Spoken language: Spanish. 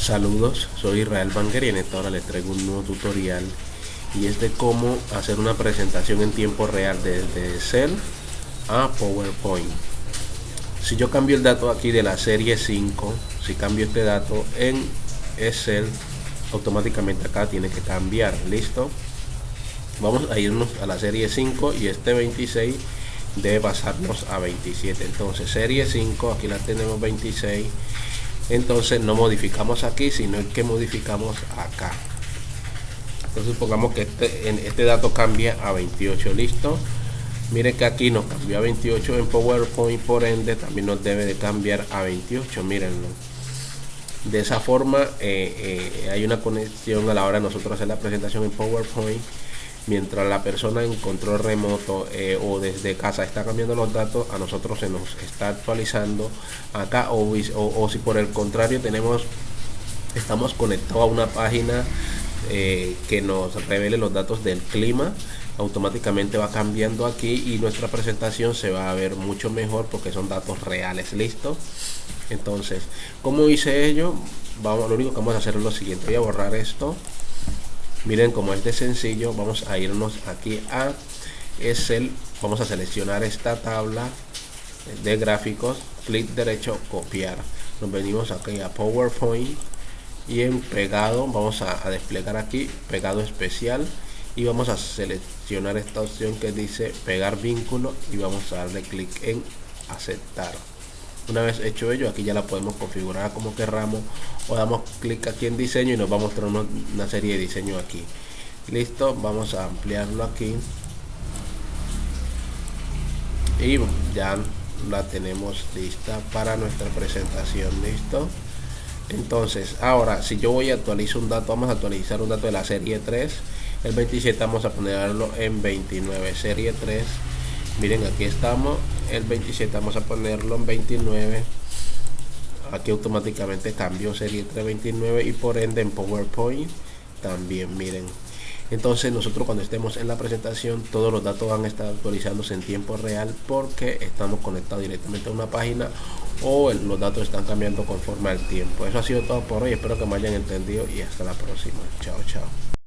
Saludos, soy Israel Banger y en esta hora les traigo un nuevo tutorial y es de cómo hacer una presentación en tiempo real desde Excel a PowerPoint. Si yo cambio el dato aquí de la serie 5, si cambio este dato en Excel, automáticamente acá tiene que cambiar, ¿listo? Vamos a irnos a la serie 5 y este 26 debe pasarnos a 27. Entonces serie 5, aquí la tenemos 26 entonces no modificamos aquí sino que modificamos acá. Entonces supongamos que este, en este dato cambia a 28 listo miren que aquí nos cambió a 28 en PowerPoint por ende también nos debe de cambiar a 28 mírenlo. De esa forma eh, eh, hay una conexión a la hora de nosotros hacer la presentación en PowerPoint mientras la persona en control remoto eh, o desde casa está cambiando los datos a nosotros se nos está actualizando. Acá o, si por el contrario tenemos estamos conectados a una página eh, que nos revele los datos del clima automáticamente va cambiando aquí y nuestra presentación se va a ver mucho mejor porque son datos reales. Listo entonces como hice ello vamos lo único que vamos a hacer es lo siguiente. Voy a borrar esto miren como es de sencillo. Vamos a irnos aquí a Excel. Vamos a seleccionar esta tabla de gráficos. Clic derecho copiar. Nos venimos aquí a PowerPoint y en pegado vamos a, a desplegar aquí pegado especial y vamos a seleccionar esta opción que dice pegar vínculo y vamos a darle clic en aceptar una vez hecho ello aquí ya la podemos configurar como querramos o damos clic aquí en diseño y nos va a mostrar una, serie de diseño aquí. Listo vamos a ampliarlo aquí. Y ya la tenemos lista para nuestra presentación listo. Entonces ahora si yo voy a actualizar un dato vamos a actualizar un dato de la serie 3 el 27 vamos a ponerlo en 29 serie 3 miren aquí estamos el 27 vamos a ponerlo en 29 aquí automáticamente cambió serie 329 y por ende en PowerPoint también miren. Entonces nosotros cuando estemos en la presentación todos los datos van a estar actualizándose en tiempo real porque estamos conectados directamente a una página o los datos están cambiando conforme al tiempo. Eso ha sido todo por hoy espero que me hayan entendido y hasta la próxima. Chao chao